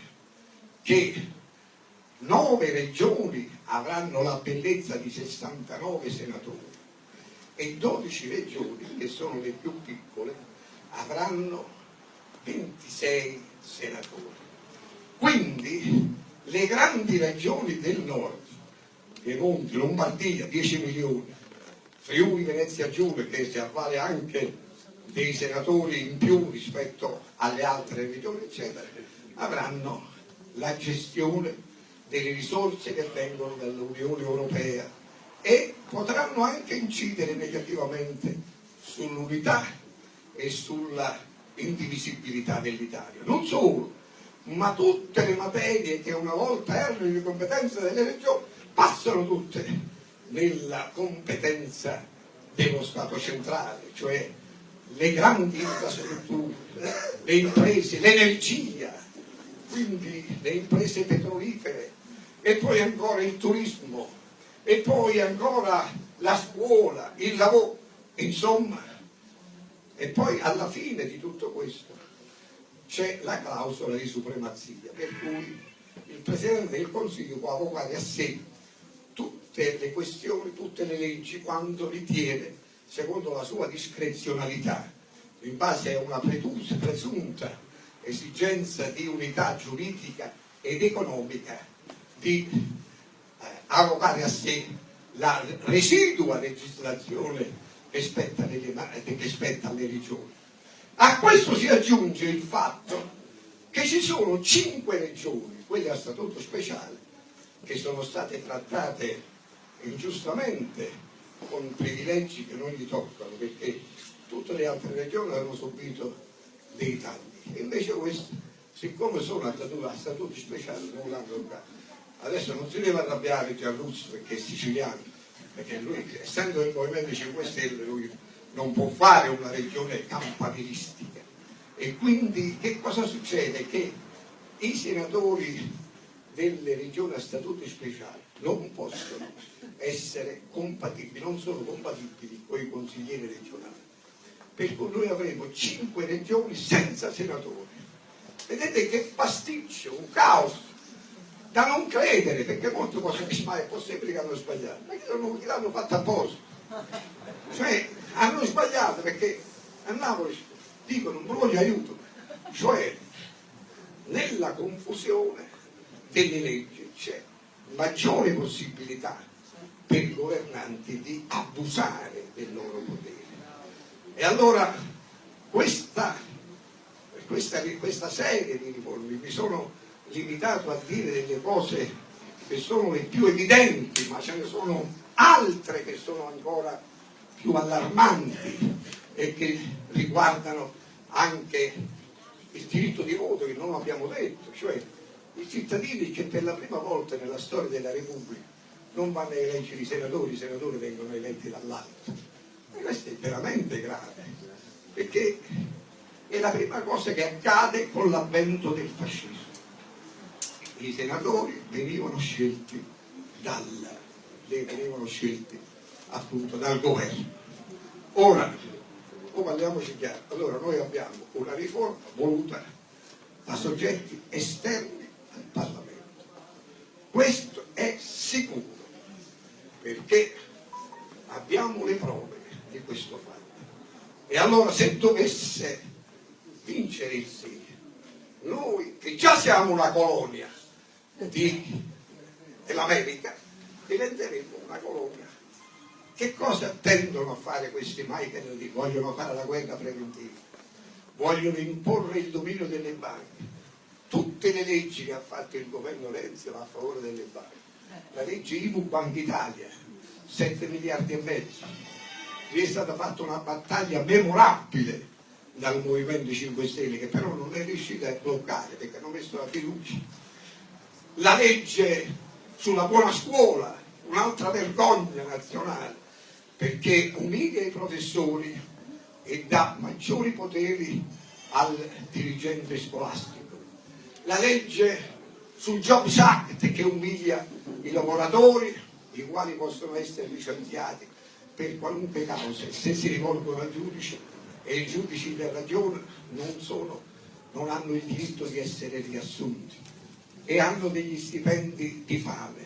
che nove regioni avranno la bellezza di 69 senatori e 12 regioni, che sono le più piccole, avranno 26 senatori. Quindi le grandi regioni del nord, Piemonte, Lombardia, 10 milioni, Friuli, Venezia Giulia, che si avvale anche dei senatori in più rispetto alle altre regioni, eccetera, avranno la gestione delle risorse che vengono dall'Unione Europea e potranno anche incidere negativamente sull'unità e sulla indivisibilità dell'Italia. Non solo, ma tutte le materie che una volta erano di competenza delle regioni passano tutte nella competenza dello Stato centrale, cioè le grandi infrastrutture, le imprese, l'energia, quindi le imprese petrolifere, e poi ancora il turismo, e poi ancora la scuola, il lavoro, insomma, e poi alla fine di tutto questo c'è la clausola di supremazia, per cui il Presidente del Consiglio può avvocare a sé tutte le questioni, tutte le leggi, quando ritiene secondo la sua discrezionalità, in base a una presunta esigenza di unità giuridica ed economica, di avocare a sé la residua legislazione che spetta, nelle, che spetta alle regioni. A questo si aggiunge il fatto che ci sono cinque regioni, quelle a statuto speciale, che sono state trattate ingiustamente con privilegi che non gli toccano perché tutte le altre regioni hanno subito dei tagli invece queste siccome sono a statuti speciali non l'hanno toccato adesso non si deve arrabbiare Gianlusso perché è siciliano perché lui essendo del Movimento 5 Stelle lui non può fare una regione campanilistica e quindi che cosa succede? che i senatori delle regioni a statuti speciali non possono essere compatibili, non sono compatibili con i consiglieri regionali. Per cui noi avremo cinque regioni senza senatori. Vedete che pasticcio, un caos, da non credere, perché molti possono dire, ma è possibile che hanno sbagliato, ma che l'hanno fatto apposta. Cioè, hanno sbagliato perché a Napoli dicono un Bologna aiuto, cioè nella confusione delle leggi c'è maggiore possibilità per i governanti di abusare del loro potere. E allora questa, questa, questa serie di riforme, mi sono limitato a dire delle cose che sono le più evidenti, ma ce ne sono altre che sono ancora più allarmanti e che riguardano anche il diritto di voto che non abbiamo detto, cioè i cittadini che per la prima volta nella storia della Repubblica non vanno a eleggere i senatori, i senatori vengono eletti dall'alto. E questo è veramente grave, perché è la prima cosa che accade con l'avvento del fascismo. I senatori venivano scelti dal, venivano scelti appunto dal governo. Ora, o parliamoci chiaro, allora noi abbiamo una riforma voluta da soggetti esterni al Parlamento. Questo è sicuro perché abbiamo le prove di questo fatto. E allora se dovesse vincere il sì, noi che già siamo una colonia dell'America, diventeremo una colonia. Che cosa tendono a fare questi mai che vogliono fare la guerra preventiva? Vogliono imporre il dominio delle banche. Tutte le leggi che ha fatto il governo Renzi a favore delle banche la legge IMU Banca Italia, 7 miliardi e mezzo. Lì è stata fatta una battaglia memorabile dal Movimento 5 Stelle che però non è riuscita a bloccare perché hanno messo la fiducia. La legge sulla buona scuola, un'altra vergogna nazionale, perché umilia i professori e dà maggiori poteri al dirigente scolastico. la legge sul Jobs Act che umilia i lavoratori, i quali possono essere licenziati per qualunque causa, se si rivolgono al giudice e i giudici per ragione non, sono, non hanno il diritto di essere riassunti e hanno degli stipendi di fame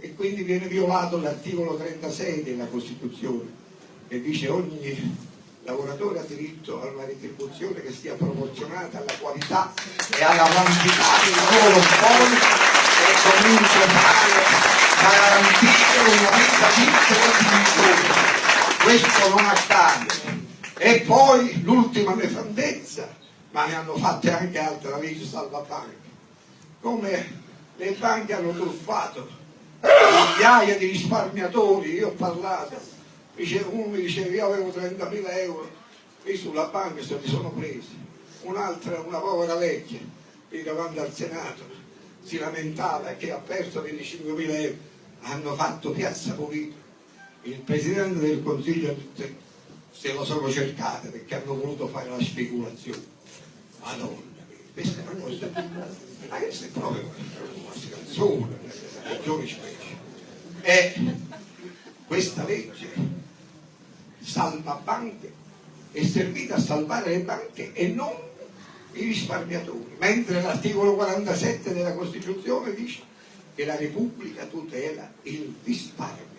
e quindi viene violato l'articolo 36 della Costituzione che dice ogni lavoratore ha diritto a una retribuzione che sia proporzionata alla qualità e alla quantità del lavoro svolto e comunque tale da garantire una vita dignitosa. Questo non accade. E poi l'ultima nefandezza, ma ne hanno fatte anche altre, la legge salvabanche, come le banche hanno truffato migliaia di risparmiatori, io ho parlato uno mi diceva io avevo 30.000 euro lì sulla banca se li sono presi, un'altra, una povera vecchia lì davanti al Senato si lamentava che ha perso 25.000 euro, hanno fatto piazza pulita. Il Presidente del Consiglio se lo sono cercate perché hanno voluto fare la speculazione. Madonna, questa è una ma questa proprio una scanzone, una regione specie. E questa legge salva banche, è servita a salvare le banche e non i risparmiatori, mentre l'articolo 47 della Costituzione dice che la Repubblica tutela il risparmio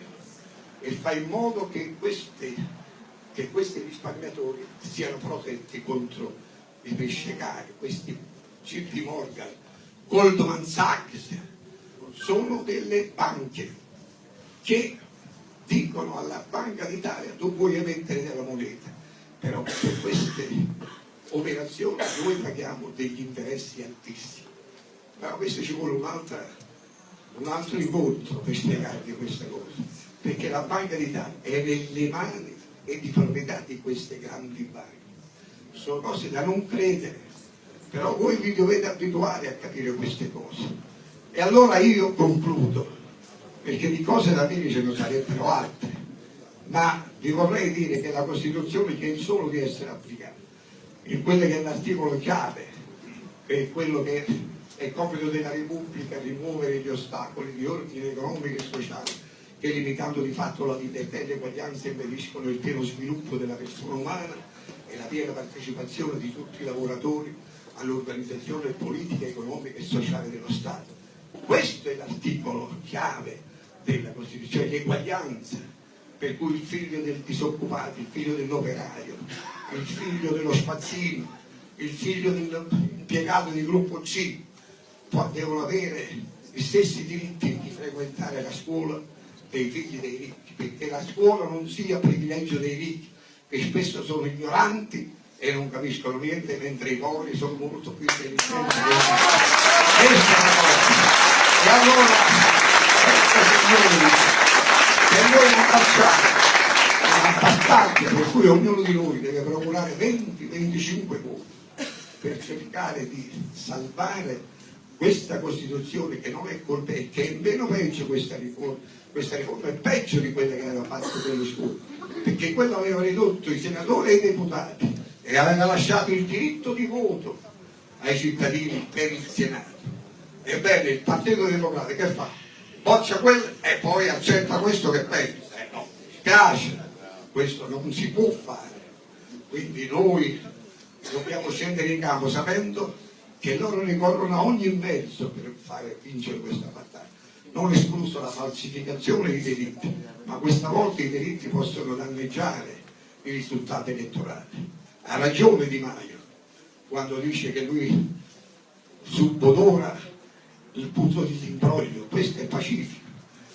e fa in modo che questi, che questi risparmiatori siano protetti contro i pesce cari, questi JP Morgan, Goldman Sachs, sono delle banche che dicono alla Banca d'Italia tu puoi emettere della moneta, però per queste operazioni noi paghiamo degli interessi altissimi. Però questo ci vuole un, un altro incontro per spiegarvi questa cosa, perché la Banca d'Italia è nelle mani e di proprietà di queste grandi banche. Sono cose da non credere, però voi vi dovete abituare a capire queste cose. E allora io concludo perché di cose da dire ce ne sarebbero altre, ma vi vorrei dire che la Costituzione chiede solo di essere applicata, in quello che è l'articolo chiave, che è quello che è compito della Repubblica rimuovere gli ostacoli di ordine economico e sociale che limitando di fatto la libertà e l'eguaglianza impediscono il pieno sviluppo della persona umana e la piena partecipazione di tutti i lavoratori all'organizzazione politica, economica e sociale dello Stato. Questo è l'articolo chiave della Costituzione, l'eguaglianza, per cui il figlio del disoccupato, il figlio dell'operaio, il figlio dello spazzino, il figlio dell'impiegato di gruppo C devono avere gli stessi diritti di frequentare la scuola dei figli dei ricchi, perché la scuola non sia privilegio dei ricchi, che spesso sono ignoranti e non capiscono niente, mentre i poveri sono molto più intelligenti. Questa. E allora signori, se noi non facciamo una battaglia per cui ognuno di noi deve procurare 20-25 voti per cercare di salvare questa Costituzione che non è colpevole, che è meno peggio questa riforma, questa riforma è peggio di quella che aveva fatto Berlusconi, perché quello aveva ridotto i senatori e i deputati e aveva lasciato il diritto di voto ai cittadini per il Senato. Ebbene, il Partito Democratico che fa? boccia quello e poi accetta questo che pensa. Eh no, mi spiace, questo non si può fare. Quindi noi dobbiamo scendere in campo sapendo che loro ricorrono a ogni mezzo per fare vincere questa battaglia. Non escluso la falsificazione dei diritti, ma questa volta i diritti possono danneggiare i risultati elettorali. Ha ragione Di Maio quando dice che lui subodora il punto di imbroglio, questo è pacifico,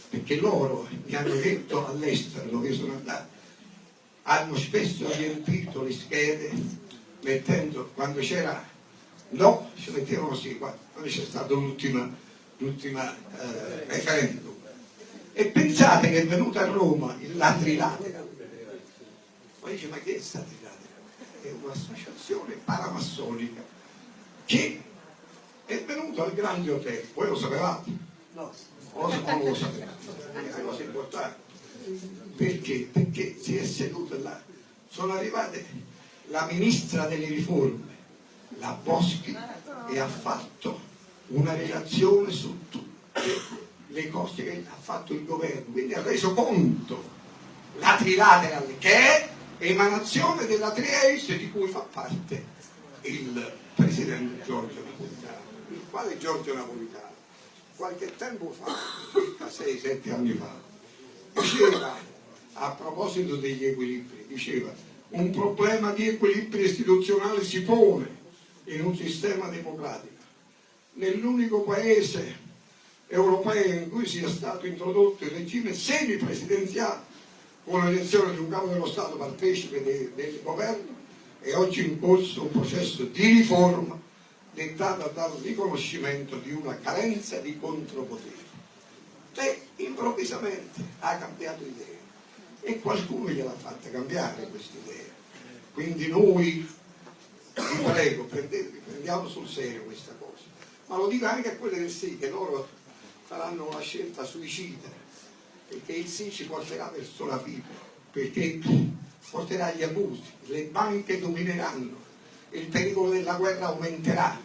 perché loro mi hanno detto all'estero dove sono andato, hanno spesso riempito le schede mettendo, quando c'era no, ci mettevano sì, quando c'è stato l'ultima eh, referendum. E pensate che è venuto a Roma il Ladrilatera. Poi dice, ma che è Ladrilatera? È un'associazione paramassonica che è venuto al grande hotel, voi lo sapevate? No. O non lo sapevate? È una cosa importante. Perché? Perché si è seduto là. Sono arrivate la ministra delle riforme, la Boschi e ha fatto una relazione su tutte le cose che ha fatto il governo, quindi ha reso conto la trilateral che è emanazione della Trieste di cui fa parte il presidente Giorgio Napolitano, il quale Giorgio Napolitano qualche tempo fa, circa 6-7 anni fa, diceva a proposito degli equilibri, diceva un problema di equilibrio istituzionale si pone in un sistema democratico. Nell'unico paese europeo in cui sia stato introdotto il regime semipresidenziale con l'elezione di un capo dello Stato partecipe del, del governo è oggi in corso un processo di riforma dettata dal riconoscimento di una carenza di contropoteri. E improvvisamente ha cambiato idea e qualcuno gliel'ha fatta cambiare questa idea. Quindi noi, vi prego, prendiamo sul serio questa cosa. Ma lo dico anche a quelle del sì, che loro faranno una scelta suicida, perché il sì ci porterà verso la fine, perché porterà agli abusi, le banche domineranno, il pericolo della guerra aumenterà,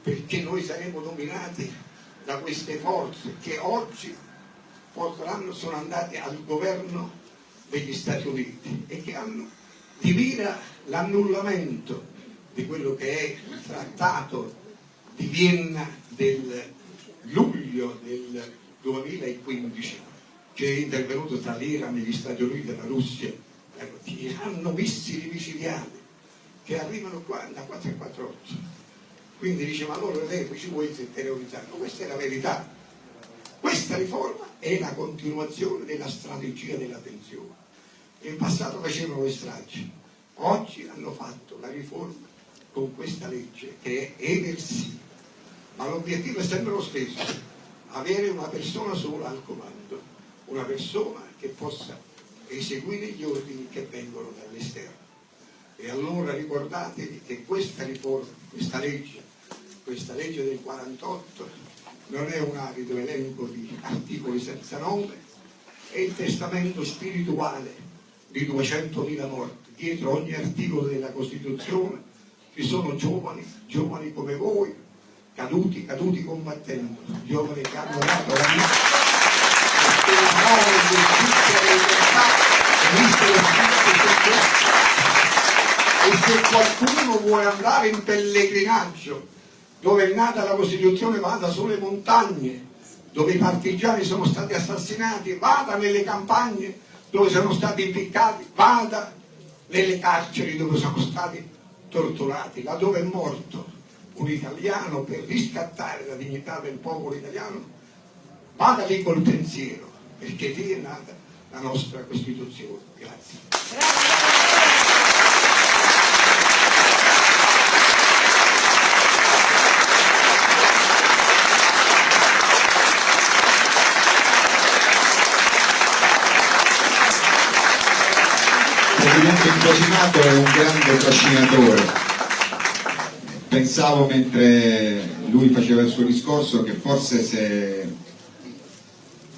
perché noi saremo dominati da queste forze che oggi porteranno, sono andate al governo degli Stati Uniti e che hanno di mira l'annullamento di quello che è il trattato di Vienna del luglio del 2015 che è intervenuto tra l'Iran, gli Stati Uniti e la Russia ecco, hanno missili micidiali che arrivano qua da 4 e 4 quindi dice ma allora lei ci vuoi terrorizzare no, questa è la verità. Questa riforma è la continuazione della strategia della tensione. In passato facevano le stragi. Oggi hanno fatto la riforma con questa legge che è eversiva ma l'obiettivo è sempre lo stesso avere una persona sola al comando una persona che possa eseguire gli ordini che vengono dall'esterno. E allora ricordatevi che questa riforma, questa legge, questa legge del 48 non è un arido elenco di articoli senza nome, è il testamento spirituale di 200.000 morti. Dietro ogni articolo della Costituzione ci sono giovani, giovani come voi, caduti, caduti combattendo, giovani che hanno dato la vita. Per il nome di giustizia e libertà e se qualcuno vuole andare in pellegrinaggio dove è nata la Costituzione vada sulle montagne dove i partigiani sono stati assassinati vada nelle campagne dove sono stati impiccati vada nelle carceri dove sono stati torturati laddove è morto un italiano per riscattare la dignità del popolo italiano vada lì col pensiero perché lì è nata la nostra Costituzione. Grazie. Presidente Incrocimato è un grande trascinatore. Pensavo mentre lui faceva il suo discorso che forse se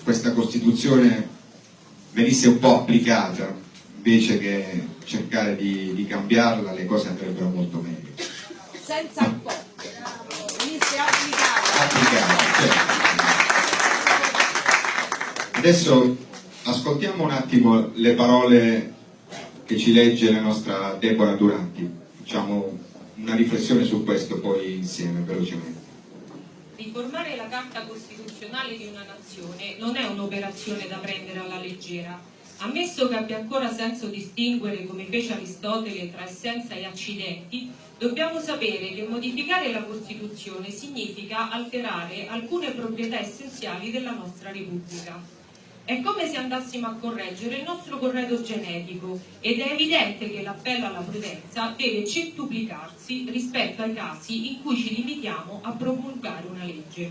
questa Costituzione venisse un po' applicata invece che cercare di, di cambiarla le cose andrebbero molto meglio. Senza un po' venisse applicata applicata certo. adesso ascoltiamo un attimo le parole che ci legge la nostra Deborah Duranti. Facciamo una riflessione su questo poi insieme velocemente riformare la Carta Costituzionale di una nazione non è un'operazione da prendere alla leggera. Ammesso che abbia ancora senso distinguere, come fece Aristotele, tra essenza e accidenti, dobbiamo sapere che modificare la Costituzione significa alterare alcune proprietà essenziali della nostra Repubblica. È come se andassimo a correggere il nostro corredo genetico ed è evidente che l'appello alla prudenza deve centuplicarsi rispetto ai casi in cui ci limitiamo a promulgare una legge.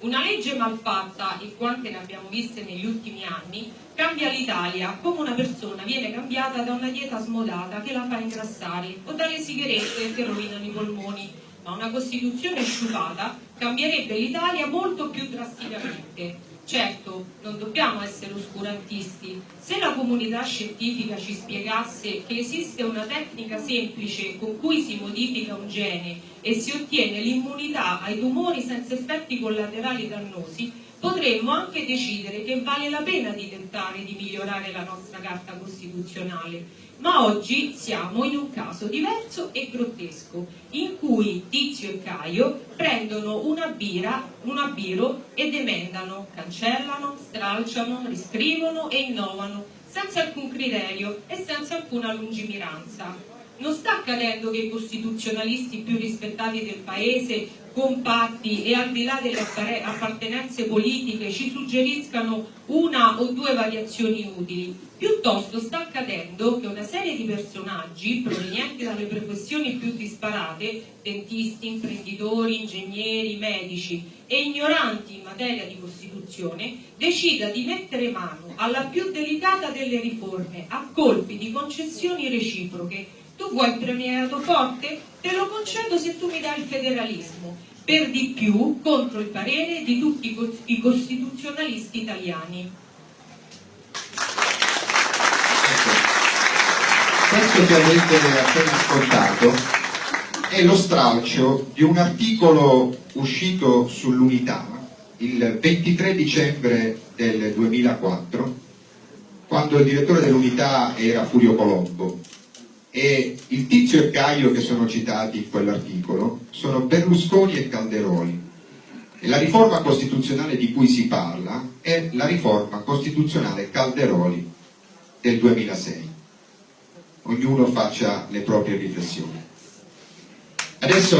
Una legge malfatta, e quante ne abbiamo viste negli ultimi anni, cambia l'Italia come una persona viene cambiata da una dieta smodata che la fa ingrassare o dalle sigarette che rovinano i polmoni, ma una Costituzione sciupata cambierebbe l'Italia molto più drasticamente Certo, non dobbiamo essere oscurantisti. Se la comunità scientifica ci spiegasse che esiste una tecnica semplice con cui si modifica un gene e si ottiene l'immunità ai tumori senza effetti collaterali dannosi, potremmo anche decidere che vale la pena di tentare di migliorare la nostra Carta Costituzionale ma oggi siamo in un caso diverso e grottesco, in cui Tizio e Caio prendono una bira, una biro ed emendano, cancellano, stralciano, riscrivono e innovano, senza alcun criterio e senza alcuna lungimiranza. Non sta accadendo che i costituzionalisti più rispettati del Paese compatti e al di là delle appartenenze politiche ci suggeriscano una o due variazioni utili. Piuttosto sta accadendo che una serie di personaggi provenienti dalle professioni più disparate, dentisti, imprenditori, ingegneri, medici e ignoranti in materia di Costituzione, decida di mettere mano alla più delicata delle riforme a colpi di concessioni reciproche tu vuoi il premierato forte? Te lo concedo se tu mi dai il federalismo, per di più contro il parere di tutti i costituzionalisti italiani. Questo che avete appena ascoltato è lo stralcio di un articolo uscito sull'unità il 23 dicembre del 2004, quando il direttore dell'unità era Furio Colombo e il Tizio e Caio che sono citati in quell'articolo sono Berlusconi e Calderoli. E la riforma costituzionale di cui si parla è la riforma costituzionale Calderoli del 2006. Ognuno faccia le proprie riflessioni. Adesso